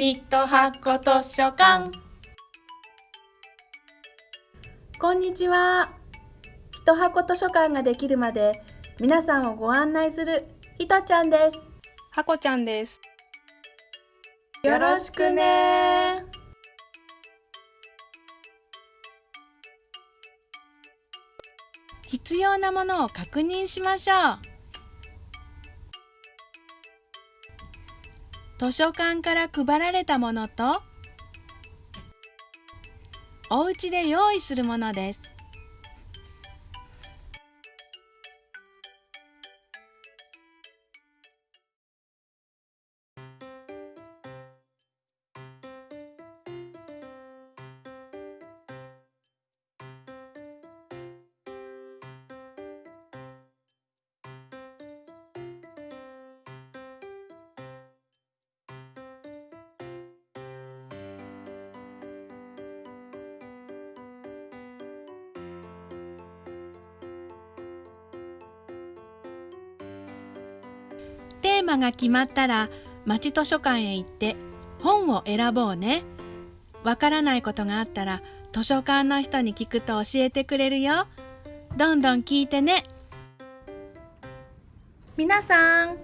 ひと箱図書館こんにちは。ひと箱図書館ができるまで皆さんをご案内するひとちゃんです。はこちゃんです。よろしくね必要なものを確認しましょう図書館から配られたものとお家で用意するものです。テーマが決まったら町図書館へ行って本を選ぼうね。わからないことがあったら図書館の人に聞くと教えてくれるよ。どんどん聞いてね。皆さん、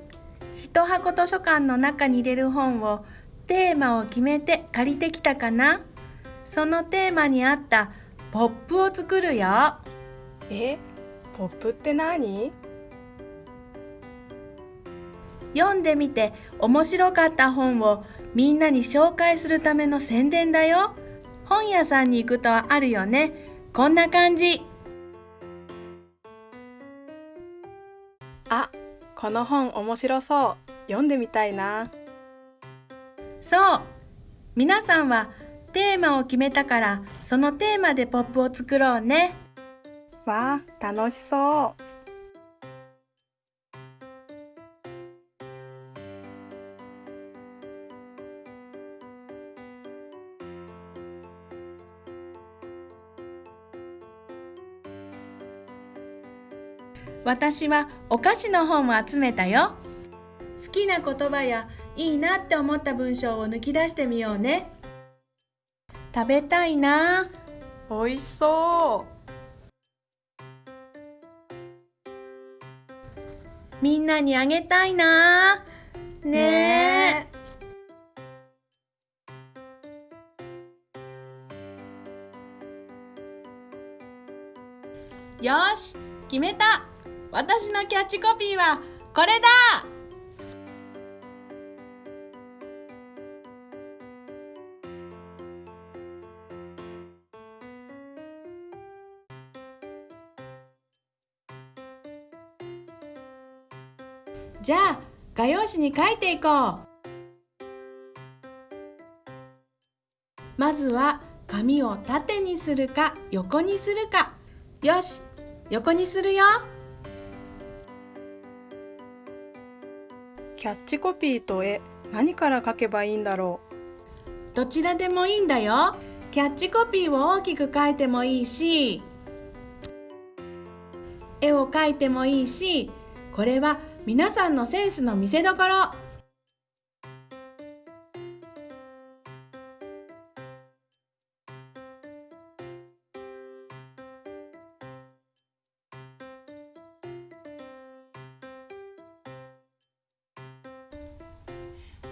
ひと箱図書館の中に入れる本をテーマを決めて借りてきたかな？そのテーマに合ったポップを作るよ。え、ポップって何？読んでみて面白かった本をみんなに紹介するための宣伝だよ。本屋さんに行くとあるよね。こんな感じ。あ、この本面白そう。読んでみたいな。そう。皆さんはテーマを決めたからそのテーマでポップを作ろうね。わあ、楽しそう。私はお菓子の本を集めたよ。好きな言葉やいいなって思った文章を抜き出してみようね。食べたいな。美味しそう。みんなにあげたいな。ねえ。よし、決めた。私のキャッチコピーはこれだ。じゃあ画用紙に書いていこう。まずは紙を縦にするか横にするか。よし横にするよ。キャッチコピーと絵、何から書けばいいんだろう？どちらでもいいんだよ。キャッチコピーを大きく書いてもいいし絵を描いてもいいしこれは皆さんのセンスの見せどころ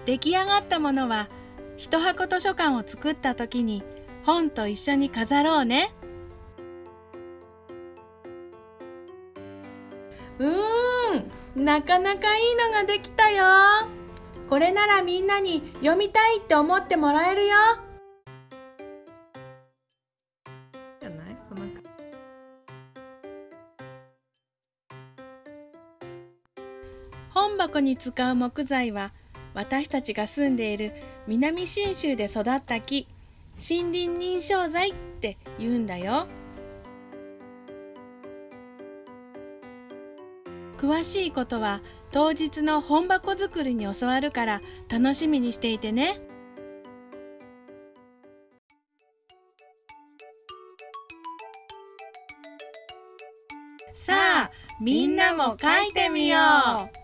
出来上がったものは一箱図書館を作った時に本と一緒に飾ろうね。うーんなかなかいいのができたよ。これならみんなに読みたいって思ってもらえるよ。じゃない？その本箱に使う木材は私たちが住んでいる南信州で育った木森林認証材って言うんだよ。詳しいことは当日の本箱作りに教わるから楽しみにしていてね。さあみんなも書いてみよう。